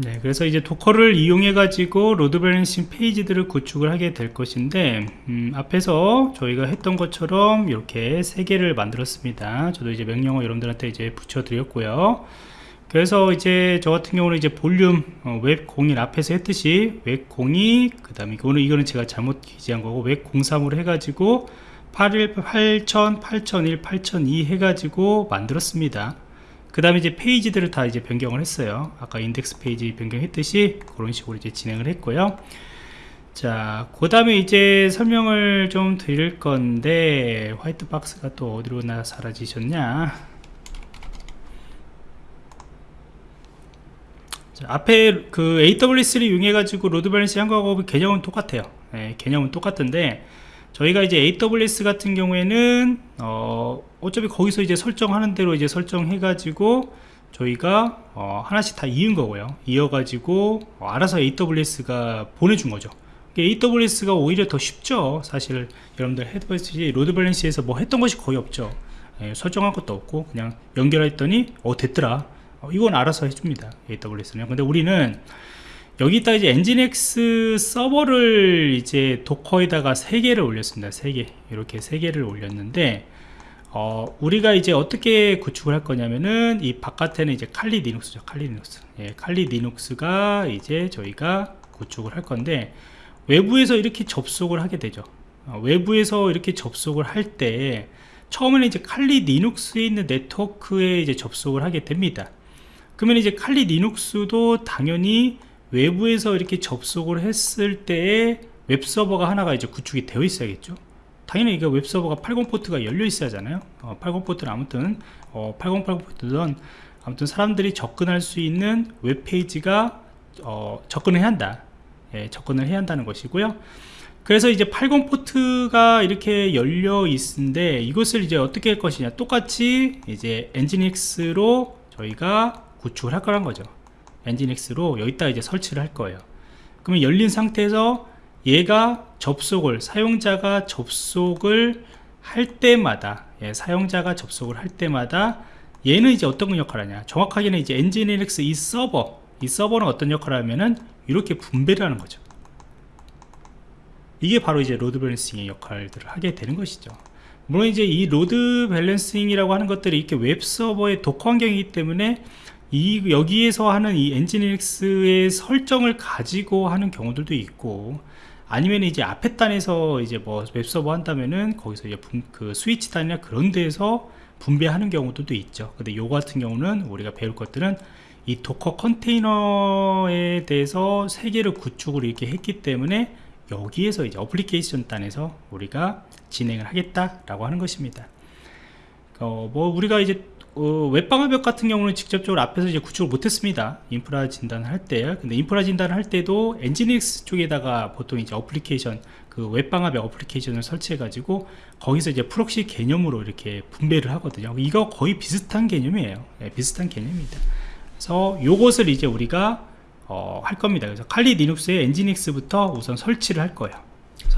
네, 그래서 이제 Docker를 이용해 가지고 load balancing 페이지들을 구축을 하게 될 것인데 음, 앞에서 저희가 했던 것처럼 이렇게 세 개를 만들었습니다. 저도 이제 명령어 여러분들한테 이제 붙여 드렸고요. 그래서 이제 저 같은 경우는 이제 볼륨 어, 웹01 앞에서 했듯이 웹02 그 다음에 이거는 이거는 제가 잘못 기재한 거고 웹03으로 해가지고 81 8000 8001 8002 해가지고 만들었습니다 그 다음에 이제 페이지들을 다 이제 변경을 했어요 아까 인덱스 페이지 변경했듯이 그런 식으로 이제 진행을 했고요 자, 그 다음에 이제 설명을 좀 드릴 건데, white box가 또 어디로 나 사라지셨냐? 자, 앞에 그 AWS를 이용해가지고 load balance 한 거하고 개념은 똑같아요. 네, 개념은 똑같은데, 저희가 이제 AWS 같은 경우에는, 어, 어차피 거기서 이제 설정하는 대로 이제 설정해 가지고, 저희가 어, 하나씩 다 이은 거고요. 이어 가지고, 어, 알아서 AWS가 보내준 거죠. AWS가 오히려 더 쉽죠. 사실 여러분들 해보시지 load balance에서 뭐 했던 것이 거의 없죠. 예, 설정한 것도 없고 그냥 연결했더니 어 됐더라. 어, 이건 알아서 해줍니다. AWS는. 근데 우리는 여기다 이제 Nginx 서버를 이제 Docker에다가 3개를 올렸습니다. 3개. 이렇게 3개를 올렸는데 어, 우리가 이제 어떻게 구축을 할 거냐면은 이 바깥에는 이제 칼리 리눅스죠. 칼리 리눅스. 예, 칼리 리눅스가 이제 저희가 구축을 할 건데 외부에서 이렇게 접속을 하게 되죠. 어, 외부에서 이렇게 접속을 할 때 처음에는 이제 칼리 리눅스에 있는 네트워크에 이제 접속을 하게 됩니다. 그러면 이제 칼리 리눅스도 당연히 외부에서 이렇게 접속을 했을 때에 웹서버가 하나가 이제 구축이 되어 있어야겠죠? 당연히 이게 웹서버가 80 포트가 열려 있어야 하잖아요. 어, 80 포트는 아무튼 어, 8080 포트든 아무튼 사람들이 접근할 수 있는 웹페이지가 어, 접근을 해야 한다. 예, 접근을 해야 한다는 것이고요. 그래서 이제 80 포트가 이렇게 열려 있는데 이것을 이제 어떻게 할 것이냐? 똑같이 이제 Nginx로 저희가 구축을 할 거란 거죠 Nginx로 여기다 이제 설치를 할 거예요. 그러면 열린 상태에서 얘가 접속을 사용자가 접속을 할 때마다 예, 사용자가 접속을 할 때마다 얘는 이제 어떤 역할을 하냐? 정확하게는 이제 Nginx 이 서버 이 서버는 어떤 역할을 하면은 이렇게 분배를 하는 거죠. 이게 바로 이제 load balancing의 역할들을 하게 되는 것이죠. 물론 이제 이 load balancing이라고 하는 것들이 이렇게 웹 서버의 Docker 환경이기 때문에 이 여기에서 하는 이 Nginx의 설정을 가지고 하는 경우들도 있고 아니면 이제 앞에 단에서 이제 뭐 웹서버 한다면은 거기서 이제 분, 그 스위치 단이나 그런 데서 분배하는 경우도 있죠 근데 요 같은 경우는 우리가 배울 것들은 이 Docker 컨테이너에 대해서 세 개를 구축을 이렇게 했기 때문에 여기에서 이제 어플리케이션 단에서 우리가 진행을 하겠다라고 하는 것입니다. 어, 뭐 우리가 이제 어, 웹방화벽 같은 경우는 직접적으로 앞에서 이제 구축을 못했습니다. 인프라 진단을 할 때. 근데 인프라 진단을 할 때도 Nginx 쪽에다가 보통 이제 어플리케이션, 그 웹방화벽 어플리케이션을 설치해 가지고 거기서 이제 proxy 개념으로 이렇게 분배를 하거든요. 이거 거의 비슷한 개념이에요. 네, 비슷한 개념입니다. 그래서 요것을 이제 우리가 어, 할 겁니다 그래서 칼리 리눅스의 엔지닉스부터 우선 설치를 할 거예요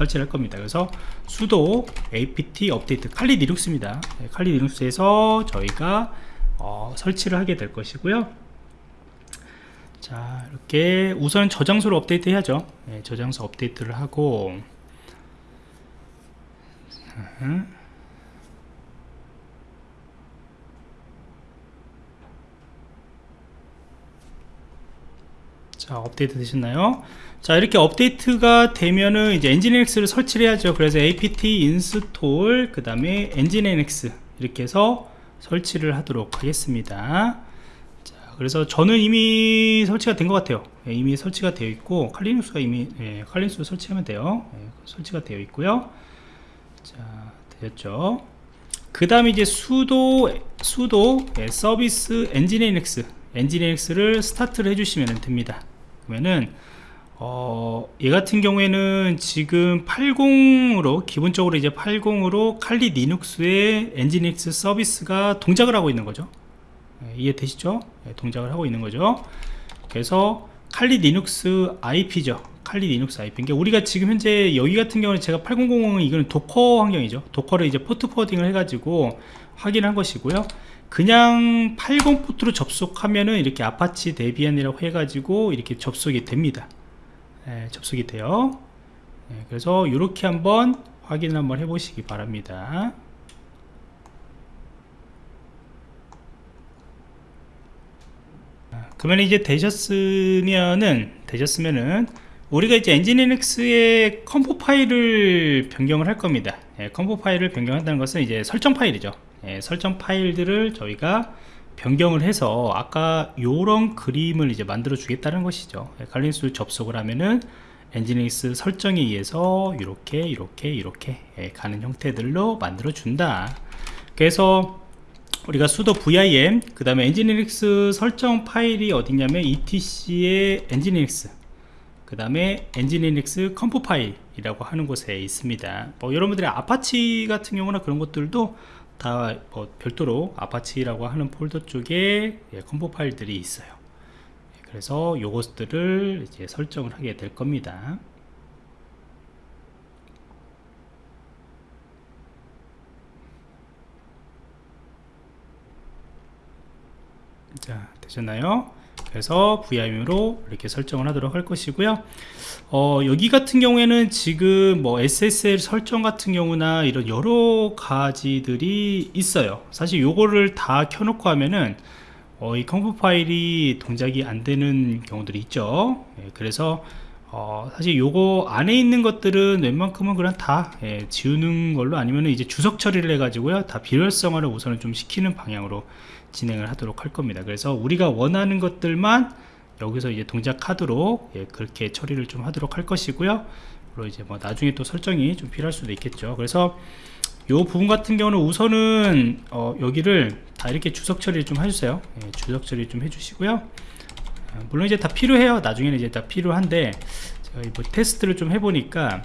설치를 할 겁니다. 그래서 sudo apt 업데이트 칼리 리눅스입니다. 네, 칼리 리눅스에서 저희가 어, 설치를 하게 될 것이고요. 자 이렇게 우선 저장소를 업데이트 해야죠. 네, 저장소 업데이트를 하고 자 업데이트 되셨나요? 자 이렇게 업데이트가 되면은 이제 엔진엑스를 설치를 해야죠. 그래서 apt install 그 다음에 엔진x 이렇게 해서 설치를 하도록 하겠습니다. 자 그래서 저는 이미 설치가 된 것 같아요. 예, 이미 설치가 되어 있고 칼리눅스가 이미 예, 칼리눅스 설치하면 돼요. 예, 설치가 되어 있고요. 자 되었죠. 그 다음에 이제 sudo 예, 서비스 Nginx Nginx를 스타트를 해주시면 됩니다 그러면은 어, 얘 같은 경우에는 지금 80으로 기본적으로 이제 80으로 칼리 리눅스의 엔진엑스 서비스가 동작을 하고 있는 거죠. 네, 이해되시죠? 네, 동작을 하고 있는 거죠. 그래서 Kali Linux IP죠. Kali Linux IP 그러니까 우리가 지금 현재 여기 같은 경우는 제가 8000은 이거는 Docker 환경이죠. Docker를 이제 port forwarding을 해가지고 확인한 것이고요 그냥 80 포트로 접속하면은 이렇게 Apache Debian이라고 해가지고 이렇게 접속이 됩니다. 예, 접속이 돼요. 예, 그래서 이렇게 한번 확인 한번 해보시기 바랍니다. 아, 그러면 이제 되셨으면은 되셨으면은 우리가 이제 Nginx의 conf 파일을 변경을 할 겁니다. 예, conf 파일을 변경한다는 것은 이제 설정 파일이죠 예, 설정 파일들을 저희가 변경을 해서 아까 요런 그림을 이제 만들어 주겠다는 것이죠. 예, Kali Linux 접속을 하면은 Nginx 설정에 의해서 이렇게 이렇게 이렇게 예, 가는 형태들로 만들어 준다. 그래서 우리가 sudo vim 그 다음에 Nginx 설정 파일이 어디냐면 etc의 Nginx 그 다음에 Nginx conf 파일이라고 하는 곳에 있습니다. 뭐 여러분들의 아파치 같은 경우나 그런 것들도 다 뭐 별도로 Apache라고 하는 폴더 쪽에 예, conf 파일들이 있어요. 그래서 요것들을 이제 설정을 하게 될 겁니다. 자 되셨나요 그래서 VIM으로 이렇게 설정을 하도록 할 것이고요. 어, 여기 같은 경우에는 지금 뭐 SSL 설정 같은 경우나 이런 여러 가지들이 있어요. 사실 요거를 다 켜놓고 하면은 어, 이 conf 파일이 동작이 안 되는 경우들이 있죠. 예, 그래서 어, 사실 요거 안에 있는 것들은 웬만큼은 그냥 다 예, 지우는 걸로 아니면 이제 주석 처리를 해 가지고요. 다 비활성화를 우선은 좀 시키는 방향으로 진행을 하도록 할 겁니다. 그래서 우리가 원하는 것들만 여기서 이제 동작하도록 예, 그렇게 처리를 좀 하도록 할 것이고요. 그리고 이제 뭐 나중에 또 설정이 좀 필요할 수도 있겠죠. 그래서 요 부분 같은 경우는 우선은 어, 여기를 다 이렇게 주석 처리를 좀 해주세요. 예, 주석 처리 좀 해주시고요. 아, 물론 이제 다 필요해요. 나중에는 이제 다 필요한데 제가 뭐 테스트를 좀 해보니까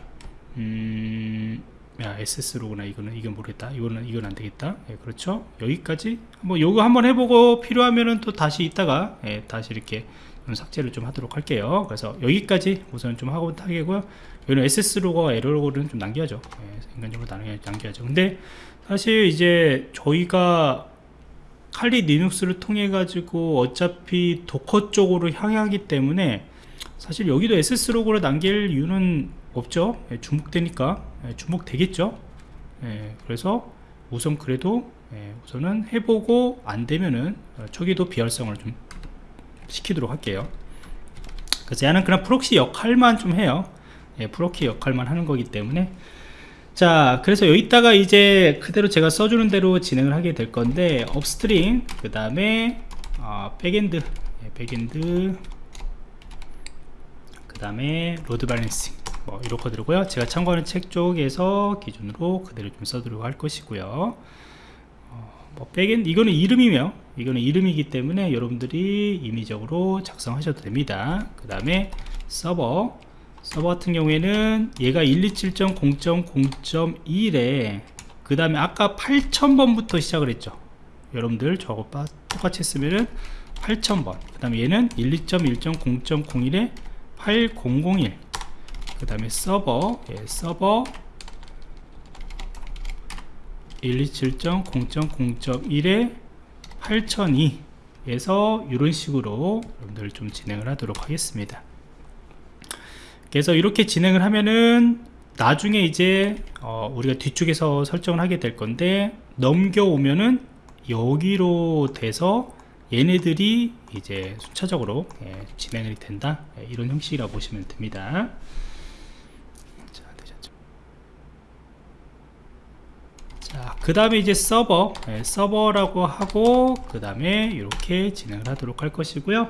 음, 야 SS로구나. 이거는 이건 모르겠다. 이거는 이건 안되겠다. 예, 그렇죠? 여기까지 한번 요거 한번 해보고 필요하면은 또 다시 있다가 예, 다시 이렇게 좀 삭제를 좀 하도록 할게요. 그래서 여기까지 우선 좀 하고 타겠고요. 여기는 SS 로고와 에러 로고는 좀 남겨야죠. 예, 인간적으로 남겨, 남겨야죠. 근데 사실 이제 저희가 칼리 리눅스를 통해 가지고 어차피 Docker 쪽으로 향하기 때문에 사실 여기도 SS 로고를 남길 이유는 없죠. 예, 중복되니까. 예, 중복되겠죠. 예, 그래서 우선 그래도 예, 우선은 해보고 안되면은 어, 저기도 비활성을 좀 시키도록 할게요. 그래서 얘는 그냥 proxy 역할만 좀 해요. 예, proxy 역할만 하는 거기 때문에. 자 그래서 여기다가 이제 그대로 제가 써주는 대로 진행을 하게 될 건데 upstream 그 다음에 어, backend. 예, backend 그 다음에 load balancing 뭐 이렇게 들고요. 제가 참고하는 책 쪽에서 기준으로 그대로 좀 쓰도록 할 것이고요. 어, 뭐 backend 이거는 이름이며 이거는 이름이기 때문에 여러분들이 임의적으로 작성하셔도 됩니다. 그 다음에 서버 서버 같은 경우에는 얘가 127.0.0.1에 그 다음에 아까 8000번부터 시작을 했죠. 여러분들 저거 똑같이 했으면은 8000번. 그 다음에 얘는 127.0.0.1에 8001 그 다음에 서버 예, 서버 127.0.0.1에 8002에서 이런 식으로 여러분들 좀 진행을 하도록 하겠습니다. 그래서 이렇게 진행을 하면은 나중에 이제 어 우리가 뒤쪽에서 설정을 하게 될 건데 넘겨오면은 여기로 돼서 얘네들이 이제 순차적으로 예, 진행이 된다 예, 이런 형식이라고 보시면 됩니다. 자, 그 다음에 이제 서버 예, 서버라고 하고 그 다음에 이렇게 진행을 하도록 할 것이고요.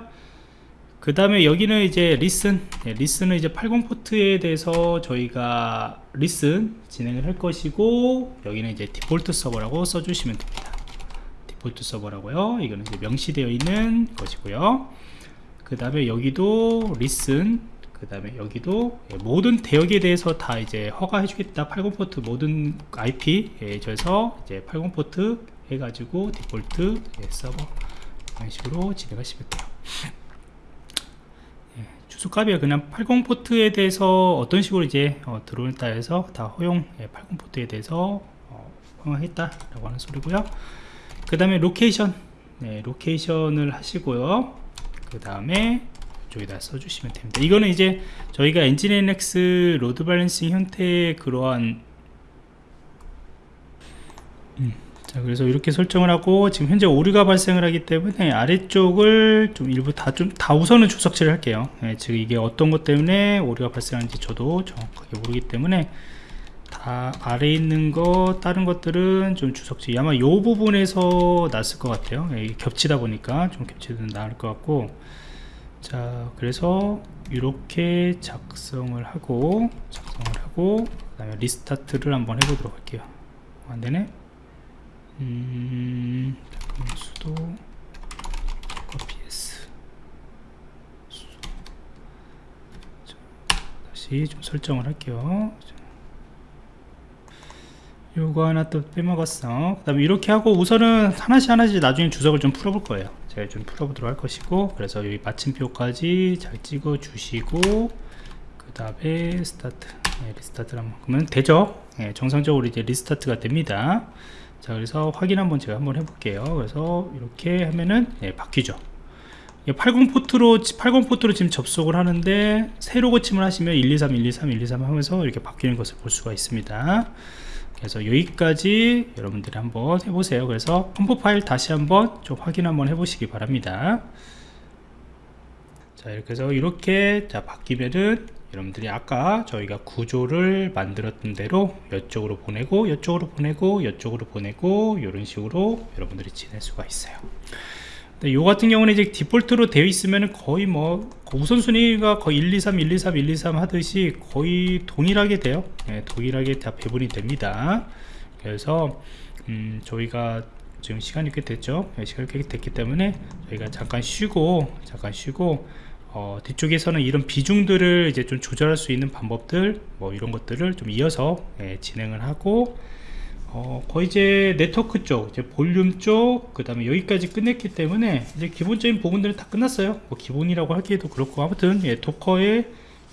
그 다음에 여기는 이제 listen 네, listen은 이제 80 포트에 대해서 저희가 listen 진행을 할 것이고 여기는 이제 default server라고 써주시면 됩니다 default server라고요. 이거는 명시되어 있는 것이고요. 그 다음에 여기도 listen 그 다음에 여기도 예, 모든 대역에 대해서 다 이제 허가해 주겠다. 80 포트 모든 IP에 대해서 이제 80 포트 해가지고 디폴트 예, 서버 이런 식으로 진행하시면 돼요. 주소값이 그냥 80 포트에 대해서 어떤 식으로 이제 어, 들어온다 해서 다 허용 예, 80 포트에 대해서 어, 허용하겠다 라고 하는 소리고요 그 다음에 location. 네, location을 하시고요. 그 다음에 이쪽에다 써주시면 됩니다. 이거는 이제 저희가 Nginx load balancing 형태의 그러한 음, 자 그래서 이렇게 설정을 하고 지금 현재 오류가 발생을 하기 때문에 아래쪽을 좀 일부 다 좀 다 우선은 주석치를 할게요. 네, 지금 이게 어떤 것 때문에 오류가 발생하는지 저도 정확하게 모르기 때문에 다 아래 있는 거 다른 것들은 좀 주석지. 아마 요 부분에서 났을 것 같아요. 예, 겹치다 보니까 좀 겹치면 나을 것 같고. 자 그래서 이렇게 작성을 하고 작성을 하고 그 다음에 리스타트를 한번 해보도록 할게요. 어, 안되네? 음 수도 ps 다시 좀 설정을 할게요 요거 하나 또 빼먹었어. 그 다음에 이렇게 하고 우선은 하나씩 하나씩 나중에 주석을 좀 풀어볼 거예요. 제가 좀 풀어보도록 할 것이고 그래서 여기 마침표까지 잘 찍어 주시고 그 다음에 스타트. 네, restart를 한번 그러면 되죠? 네, 정상적으로 이제 restart가 됩니다. 자 그래서 확인 한번 제가 한번 해볼게요. 그래서 이렇게 하면은 네, 바뀌죠. 80 포트로 80 포트로 지금 접속을 하는데 새로 고침을 하시면 123 123 123 하면서 이렇게 바뀌는 것을 볼 수가 있습니다 그래서 여기까지 여러분들이 한번 해보세요. 그래서 conf 파일 다시 한번 좀 확인 한번 해보시기 바랍니다. 자 이렇게 해서 이렇게 자 바뀌면은 여러분들이 아까 저희가 구조를 만들었던 대로 이쪽으로 보내고 이쪽으로 보내고 이쪽으로 보내고 이런 식으로 여러분들이 지낼 수가 있어요 요 같은 경우는 이제 디폴트로 되어 있으면 거의 뭐 우선순위가 거의 1, 2, 3, 1, 2, 3, 1, 2, 3 하듯이 거의 동일하게 돼요. 네, 동일하게 다 배분이 됩니다. 그래서 음, 저희가 지금 시간이 꽤 됐죠? 네, 시간이 꽤 됐기 때문에 저희가 잠깐 쉬고 잠깐 쉬고 어, 뒤쪽에서는 이런 비중들을 이제 좀 조절할 수 있는 방법들 뭐 이런 것들을 좀 이어서 예, 진행을 하고 어, 거의 이제 네트워크 쪽, 이제 볼륨 쪽, 그 다음에 여기까지 끝냈기 때문에 이제 기본적인 부분들은 다 끝났어요. 뭐 기본이라고 하기에도 그렇고 아무튼 예, Docker의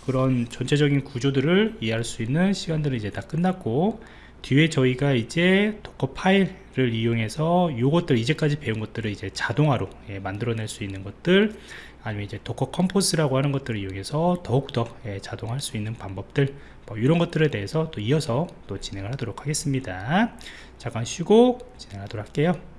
그런 전체적인 구조들을 이해할 수 있는 시간들은 이제 다 끝났고 뒤에 저희가 이제 Docker 파일을 이용해서 요것들 이제까지 배운 것들을 이제 자동화로 예, 만들어낼 수 있는 것들 아니면 이제 Docker Compose라고 하는 것들을 이용해서 더욱더 예, 자동화할 수 있는 방법들 뭐 이런 것들에 대해서 또 이어서 또 진행을 하도록 하겠습니다. 잠깐 쉬고 진행하도록 할게요